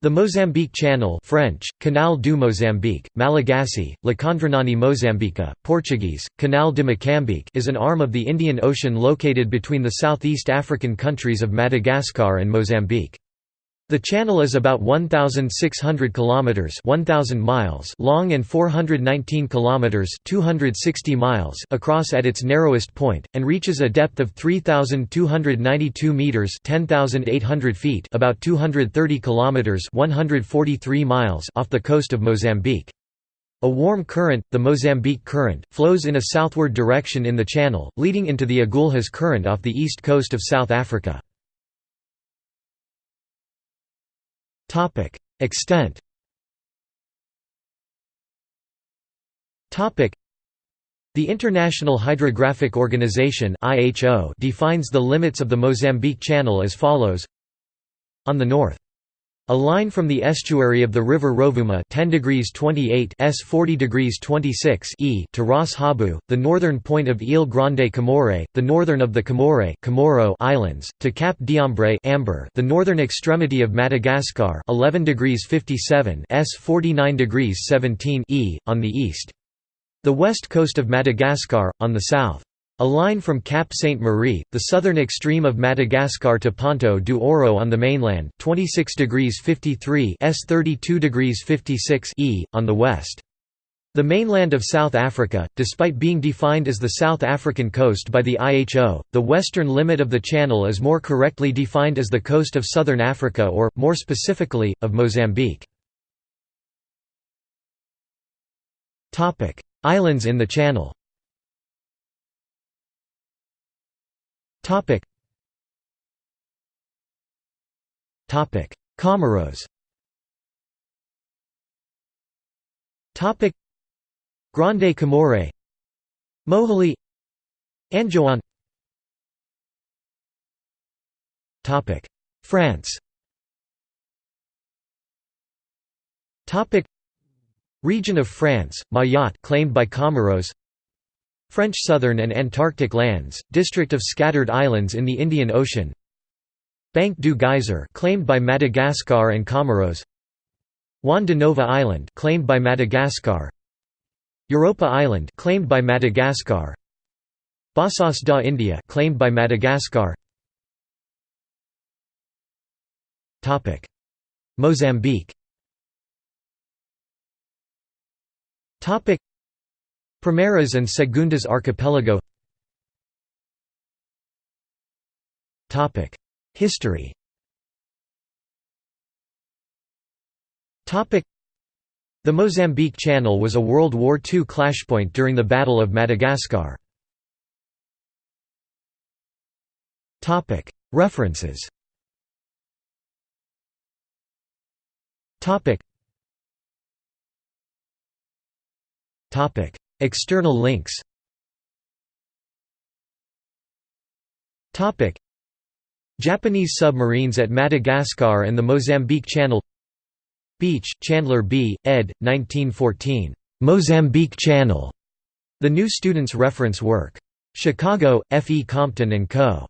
The Mozambique Channel French, Canal du Mozambique, Malagasy, Lakandranon'i Mozambika, Portuguese, Canal de Moçambique is an arm of the Indian Ocean located between the southeast African countries of Madagascar and Mozambique. The channel is about 1600 kilometers 1000 miles long and 419 kilometers 260 miles across at its narrowest point and reaches a depth of 3292 meters 10800 feet about 230 kilometers 143 miles off the coast of Mozambique. A warm current, the Mozambique Current, flows in a southward direction in the channel, leading into the Agulhas Current off the east coast of South Africa. Topic: Extent. Topic: The International Hydrographic Organization (IHO) defines the limits of the Mozambique Channel as follows: On the north, a line from the estuary of the river Rovuma 10 degrees 28 s 40 degrees 26 e to Ras Habu, the northern point of Ile Grande Comore, the northern of the Comore Comoro Islands, to Cap d'Ambre Amber, the northern extremity of Madagascar 11 degrees 57 s 49 degrees 17 e, on the east. The west coast of Madagascar, on the south. A line from Cap Sainte-Marie, the southern extreme of Madagascar to Ponto do Ouro on the mainland 26 degrees 53 s 32 degrees 56 e, on the west. The mainland of South Africa, despite being defined as the South African coast by the IHO, the western limit of the channel is more correctly defined as the coast of southern Africa or, more specifically, of Mozambique. Islands in the channel Topic. Topic: Comoros. Topic: Grande Comore. Moheli. Anjouan. Topic: France. Topic: Region of France, Mayotte claimed by Comoros. French Southern and Antarctic Lands, district of scattered islands in the Indian Ocean. Banc du Geyser claimed by Madagascar and Comoros. Juan de Nova Island claimed by Madagascar. Europa Island claimed by Madagascar. Bassas da India claimed by Madagascar. Topic. Mozambique. Topic Primeiras and Segundas Archipelago. History. The Mozambique Channel was a World War II clashpoint during the Battle of Madagascar. References. Topic External links Japanese submarines at Madagascar and the Mozambique Channel Beach, Chandler B., ed. 1914. "'Mozambique Channel", the New Student's Reference Work. Chicago, F. E. Compton & Co.